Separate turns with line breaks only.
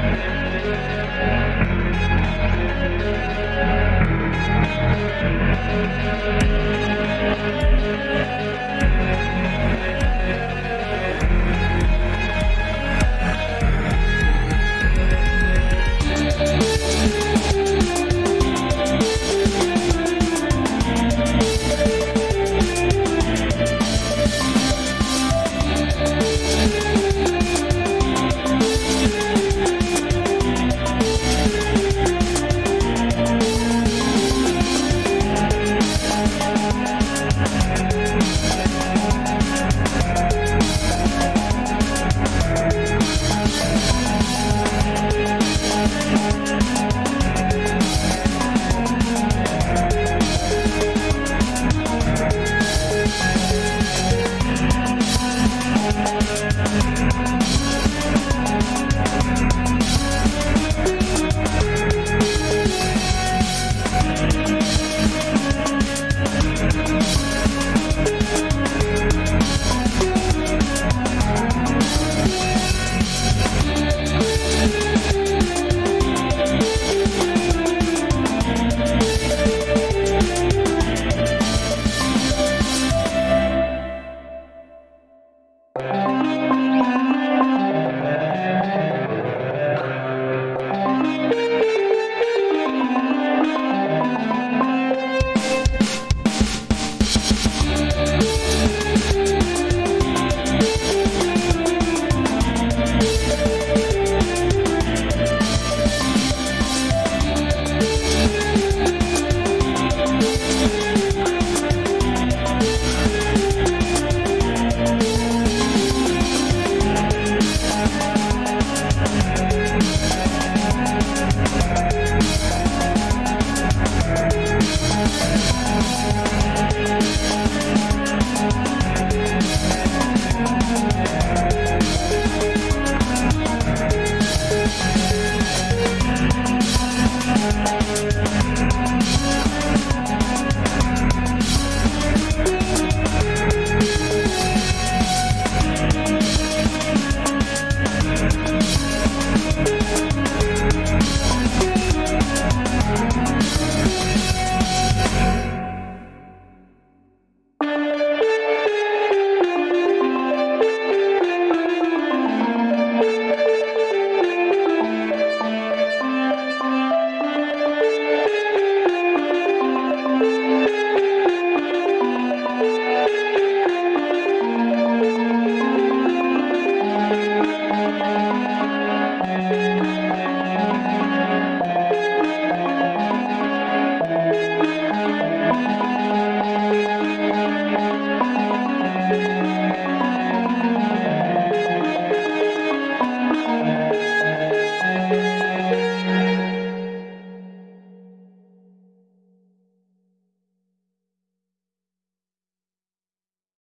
Yeah.